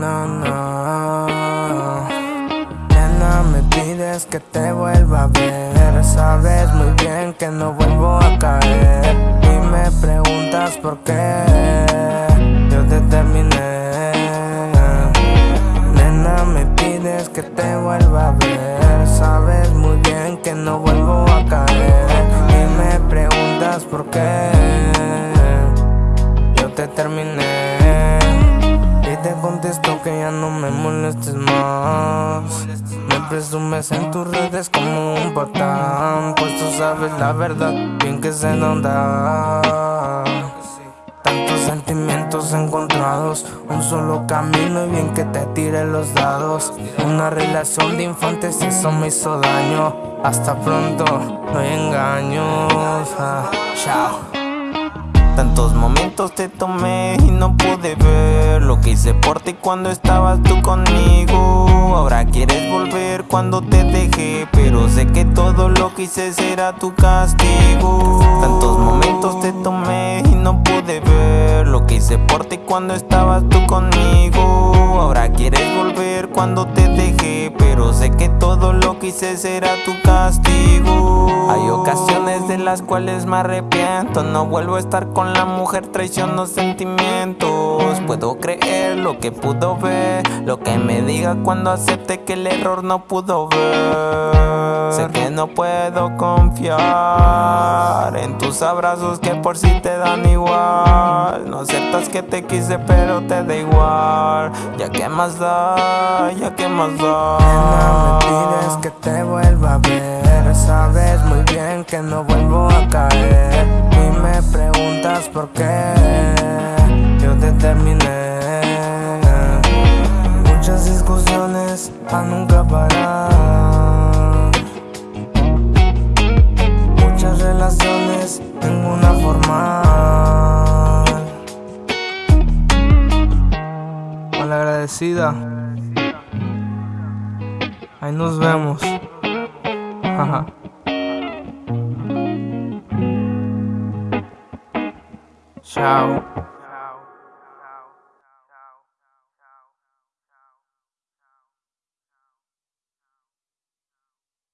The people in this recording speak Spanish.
no, no. Nena, me pides que te vuelva a ver. Sabes muy bien que no vuelvo a caer. Y me preguntas por qué. Yo te terminé. Nena, me pides que te vuelva a ver. Sabes muy bien que no vuelvo a caer. Y me preguntas por qué. Yo te terminé te contesto que ya no me molestes más. Presumes en tus redes como un patán Pues tú sabes la verdad, bien que se nota Tantos sentimientos encontrados Un solo camino y bien que te tire los dados. Una relación de infantes eso me hizo daño. Hasta pronto, no engaños ah, Chao. Tantos momentos te tomé y no pude ver Lo que hice por ti cuando estabas tú conmigo. Ahora quieres volver cuando te dejé Pero sé que todo lo que hice será tu castigo. Tantos momentos te tomé y no pude ver Lo que hice por ti cuando estabas tú conmigo. Ahora quieres volver cuando te dejé Pero sé que todo lo que hice será tu castigo. Hay ocasiones de las cuales me arrepiento. No vuelvo a estar con la mujer, traiciono sentimientos Puedo creer lo que pudo ver. Lo que me diga cuando acepte que el error no pudo ver. Sé que no puedo confiar En tus abrazos que por si te dan igual. No aceptas que te quise pero te da igual. Ya que más da, ya que más da. Me pides que te vuelva a ver. Sabes muy bien que no vuelvo a caer a nunca parar Muchas relaciones, ninguna formal Malagradecida Ahí nos vemos. Chao.